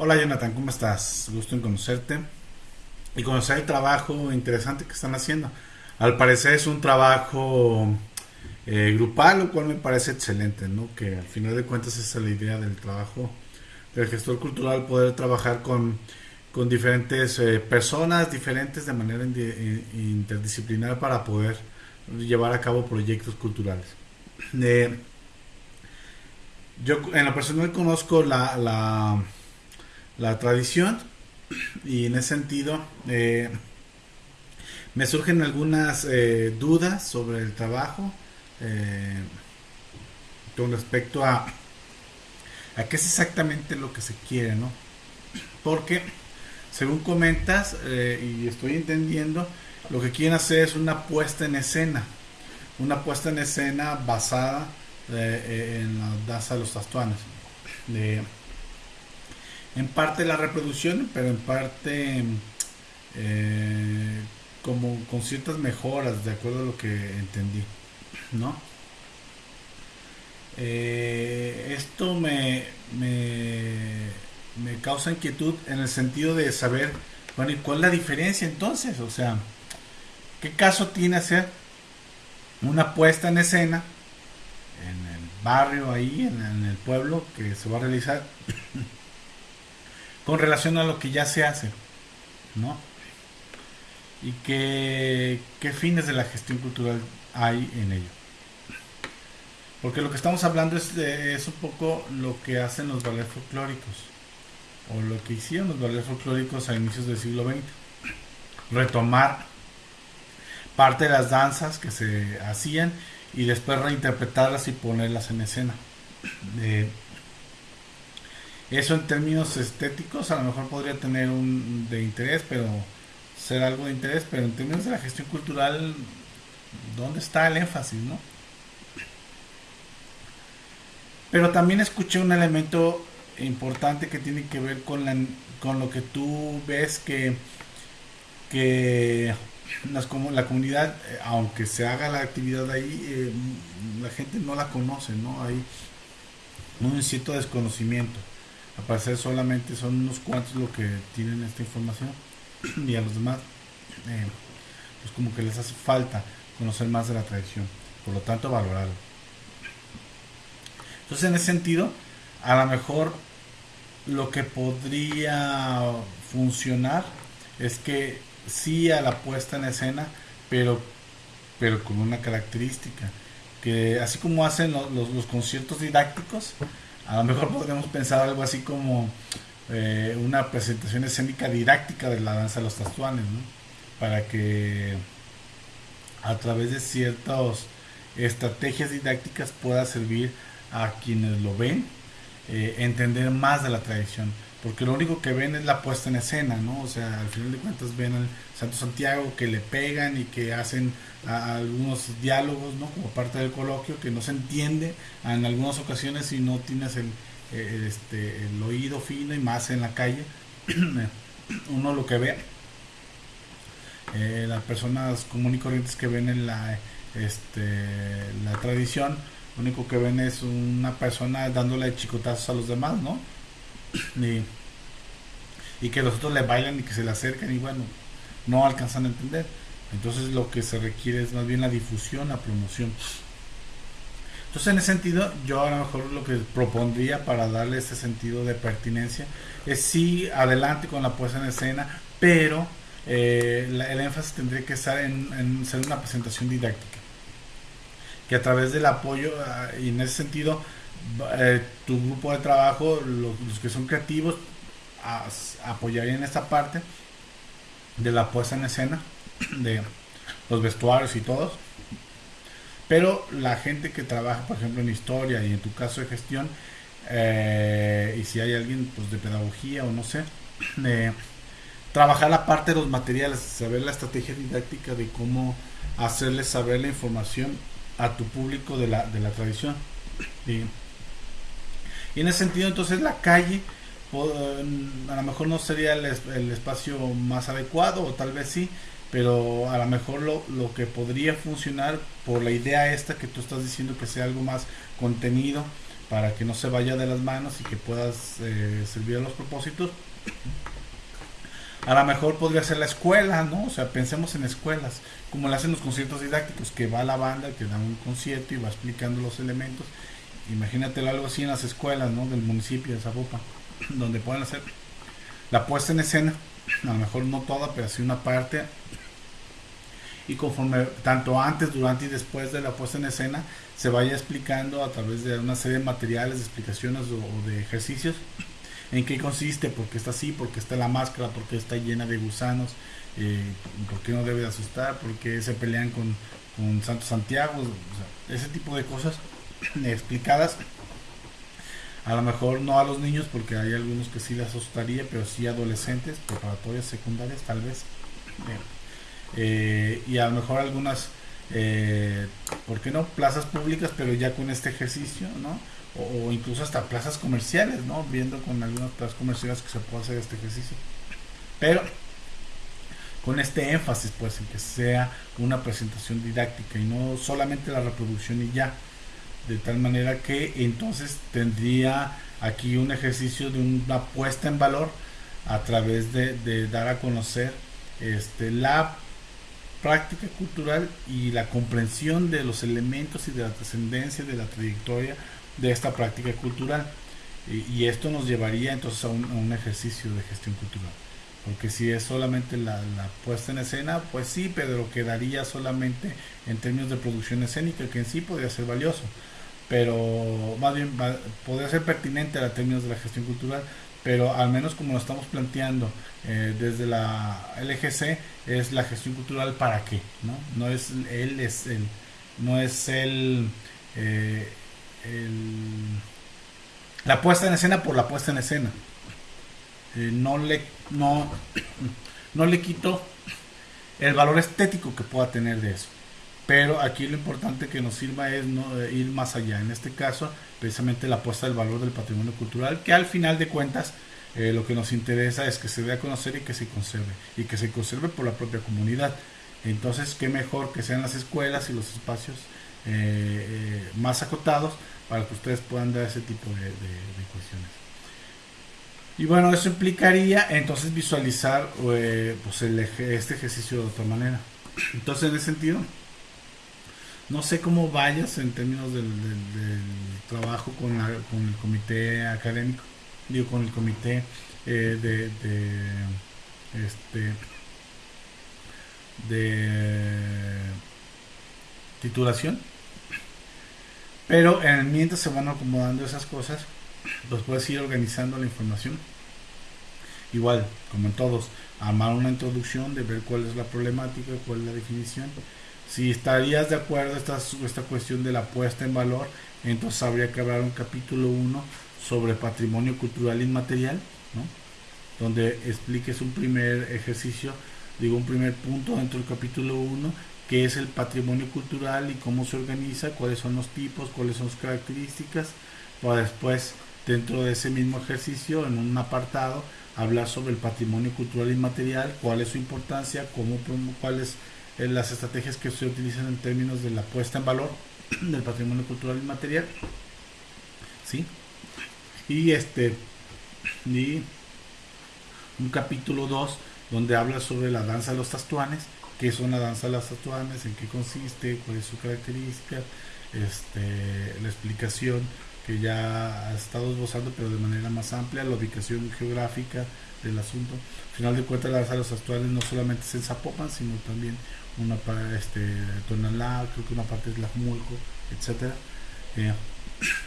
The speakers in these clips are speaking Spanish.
Hola Jonathan, ¿cómo estás? Gusto en conocerte y conocer el trabajo interesante que están haciendo. Al parecer es un trabajo eh, grupal, lo cual me parece excelente, ¿no? Que al final de cuentas esa es la idea del trabajo del gestor cultural, poder trabajar con, con diferentes eh, personas diferentes de manera interdisciplinar para poder llevar a cabo proyectos culturales. Eh, yo en lo personal conozco la, la tradición y en ese sentido eh, me surgen algunas eh, dudas sobre el trabajo eh, con respecto a, a qué es exactamente lo que se quiere, ¿no? Porque según comentas y estoy entendiendo, lo que quieren hacer es una puesta en escena, una puesta en escena basada en la danza de los tastuanes. De, en parte la reproducción, pero en parte eh, como con ciertas mejoras, de acuerdo a lo que entendí, ¿no? Eh, esto me, me, causa inquietud en el sentido de saber, bueno, ¿y cuál es la diferencia entonces? O sea, ¿qué caso tiene hacer una puesta en escena en el barrio ahí, en el pueblo que se va a realizar? Con relación a lo que ya se hace, ¿no? Y qué, fines de la gestión cultural hay en ello. Porque lo que estamos hablando es, es un poco lo que hacen los ballets folclóricos, o lo que hicieron los ballets folclóricos a inicios del siglo XX. Retomar parte de las danzas que se hacían y después reinterpretarlas y ponerlas en escena. Eh, eso en términos estéticos a lo mejor podría tener un de interés, pero ser algo de interés, pero en términos de la gestión cultural, ¿dónde está el énfasis, no? Pero también escuché un elemento importante que tiene que ver con, la, con lo que tú ves que, que las, como la comunidad, aunque se haga la actividad ahí, eh, la gente no la conoce, ¿no? Hay un cierto desconocimiento a parecer solamente son unos cuantos los que tienen esta información. Y a los demás eh, pues como que les hace falta conocer más de la tradición por lo tanto valorarlo. Entonces en ese sentido a lo mejor lo que podría funcionar es que sí a la puesta en escena pero pero con una característica que así como hacen los conciertos didácticos a lo mejor podríamos pensar algo así como eh, una presentación escénica didáctica de la danza de los tastuanes, ¿no? Para que a través de ciertas estrategias didácticas pueda servir a quienes lo ven eh, entender más de la tradición porque lo único que ven es la puesta en escena, ¿no? O sea, al final de cuentas ven al Santo Santiago que le pegan y que hacen algunos diálogos, ¿no? Como parte del coloquio que no se entiende en algunas ocasiones si no tienes el, este, el oído fino y más en la calle. Uno lo que ve, eh, las personas comunes y corrientes que ven en la, este, la tradición, lo único que ven es una persona dándole chicotazos a los demás, ¿no? Y, que los otros le bailan y que se le acercan y bueno, no alcanzan a entender. Entonces lo que se requiere es más bien la difusión, la promoción. Entonces en ese sentido, yo a lo mejor lo que propondría para darle ese sentido de pertinencia es sí adelante con la puesta en escena, pero eh, el énfasis tendría que estar en, en, ser una presentación didáctica. Que a través del apoyo, ah, y en ese sentido, eh, tu grupo de trabajo, los, que son creativos, apoyarían esta parte de la puesta en escena, de los vestuarios y todos. Pero la gente que trabaja, por ejemplo, en historia y en tu caso de gestión, eh, y si hay alguien pues, de pedagogía o no sé, trabajar la parte de los materiales, saber la estrategia didáctica de cómo hacerles saber la información a tu público de la, de la tradición. Y en ese sentido, entonces la calle a lo mejor no sería el, espacio más adecuado, o tal vez sí, pero a lo mejor lo, lo, que podría funcionar por la idea esta que tú estás diciendo que sea algo más contenido, para que no se vaya de las manos y que puedas eh, servir a los propósitos. A lo mejor podría ser la escuela, ¿no? O sea, pensemos en escuelas, como lo hacen los conciertos didácticos, que va la banda, que da un concierto y va explicando los elementos. Imagínatelo algo así en las escuelas, ¿no? Del municipio de Zapopan, donde pueden hacer la puesta en escena, a lo mejor no toda, pero sí una parte. Y conforme, tanto antes, durante y después de la puesta en escena, se vaya explicando a través de una serie de materiales, de explicaciones o, de ejercicios en qué consiste, por qué está así, por qué está la máscara, por qué está llena de gusanos, eh, por qué no debe de asustar, por qué se pelean con, con Santo Santiago, ese tipo de cosas explicadas. A lo mejor no a los niños, porque hay algunos que sí les asustaría, pero sí adolescentes, preparatorias, secundarias, tal vez. Eh, y a lo mejor algunas eh, ¿por qué no? Plazas públicas, pero ya con este ejercicio, ¿no? O, incluso hasta plazas comerciales, ¿no? Viendo con algunas plazas comerciales que se puede hacer este ejercicio. Pero con este énfasis, pues, en que sea una presentación didáctica y no solamente la reproducción y ya. De tal manera que entonces tendría aquí un ejercicio de una puesta en valor a través de, dar a conocer este, la práctica cultural y la comprensión de los elementos y de la trascendencia de la trayectoria de esta práctica cultural. Y, esto nos llevaría entonces a un, ejercicio de gestión cultural. Porque si es solamente la, puesta en escena, pues sí, pero quedaría solamente en términos de producción escénica, que en sí podría ser valioso. Pero más bien podría ser pertinente a términos de la gestión cultural, pero al menos como lo estamos planteando eh, desde la LGC es la gestión cultural para qué no es él es el no es el, eh, la puesta en escena por la puesta en escena. Eh, no le no no le quito el valor estético que pueda tener de eso pero aquí lo importante que nos sirva es ir más allá en este caso precisamente la puesta del valor del patrimonio cultural que al final de cuentas eh, lo que nos interesa es que se dé a conocer y que se conserve, y que se conserve por la propia comunidad. Entonces, qué mejor que sean las escuelas y los espacios eh, eh, más acotados para que ustedes puedan dar ese tipo de, cuestiones. Y bueno, eso implicaría entonces visualizar pues este ejercicio de otra manera. Entonces, en ese sentido, no sé cómo vayas en términos del, trabajo con, el comité académico digo, con el comité eh, de, este de titulación. Pero en mientras se van acomodando esas cosas pues puedes ir organizando la información. Igual como en todos armar una introducción de ver cuál es la problemática cuál es la definición si estarías de acuerdo esta, esta cuestión de la puesta en valor entonces habría que hablar un capítulo 1 sobre patrimonio cultural inmaterial, donde expliques un primer ejercicio, digo un primer punto dentro del capítulo 1, que es el patrimonio cultural y cómo se organiza, cuáles son los tipos, cuáles son sus características, para después dentro de ese mismo ejercicio, en un apartado, hablar sobre el patrimonio cultural inmaterial, cuál es su importancia, cómo, cuáles son las estrategias que se utilizan en términos de la puesta en valor del patrimonio cultural inmaterial. ¿Sí? Y este y un capítulo 2 donde habla sobre la danza de los tatuanes, qué son la danza de los tatuanes, en qué consiste, cuál es su característica, este, la explicación que ya ha estado esbozando pero de manera más amplia, la ubicación geográfica del asunto. Al final de cuentas la danza de los tatuanes no solamente es en Zapopan, sino también una para este Tonalá, creo que una parte es Lajmulco, etcétera. Eh,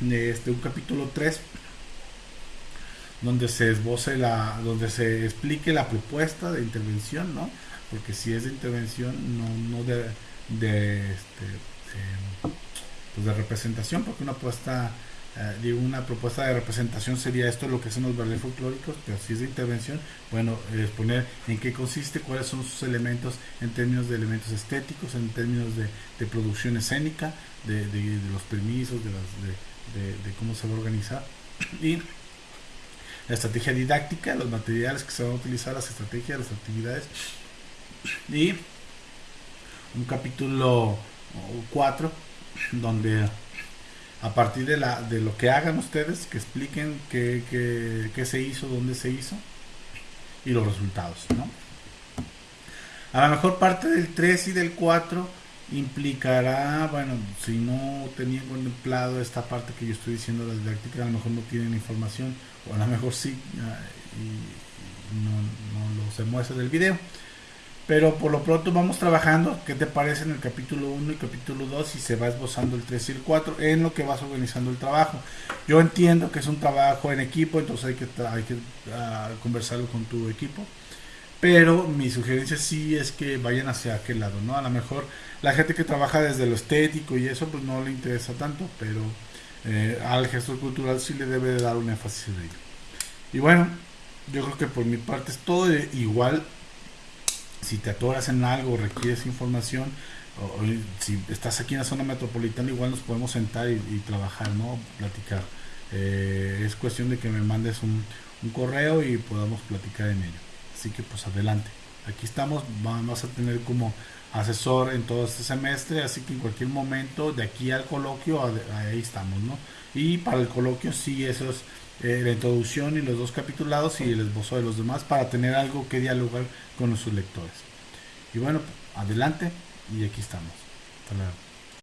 este, un capítulo 3 donde se esboce la, donde se explique la propuesta de intervención, ¿no? Porque si es de intervención, no, no de, de, este, pues de representación, porque una eh, una propuesta de representación sería esto lo que hacen los bailes folclóricos, pero si es de intervención, bueno, exponer en qué consiste, cuáles son sus elementos en términos de elementos estéticos, en términos de, de producción escénica, de, de, los permisos, de, las, de, cómo se va a organizar. Y la estrategia didáctica, los materiales que se van a utilizar, las estrategias, las actividades. Y un capítulo 4 donde a partir de, la, de lo que hagan ustedes, que expliquen qué, qué, qué se hizo, dónde se hizo y los resultados, ¿no? A lo mejor parte del 3 y del 4 implicará, bueno, si no tenían contemplado esta parte que yo estoy diciendo, la didáctica, a lo mejor no tienen información, o a lo mejor sí, ah, y no, no lo se muestra del video. Pero por lo pronto vamos trabajando, ¿qué te parece en el capítulo 1 y capítulo 2? Y se va esbozando el 3 y el 4 en lo que vas organizando el trabajo. Yo entiendo que es un trabajo en equipo, entonces hay que, hay que uh, conversarlo con tu equipo. Pero mi sugerencia sí es que vayan hacia aquel lado, ¿no? A lo mejor la gente que trabaja desde lo estético y eso pues no le interesa tanto, pero eh, al gestor cultural sí le debe de dar un énfasis de ello. Y bueno, yo creo que por mi parte es todo igual si te atoras en algo, requieres información, o, si estás aquí en la zona metropolitana, igual nos podemos sentar y, trabajar, ¿no? Platicar. Eh, es cuestión de que me mandes un, un, correo y podamos platicar en ello. Así que pues adelante. Aquí estamos, vamos a tener como asesor en todo este semestre, así que en cualquier momento de aquí al coloquio, ahí estamos, ¿no? Y para el coloquio sí, eso es eh, la introducción y los dos capitulados y el esbozo de los demás para tener algo que dialogar con nuestros lectores. Y bueno, adelante y aquí estamos. Hasta luego.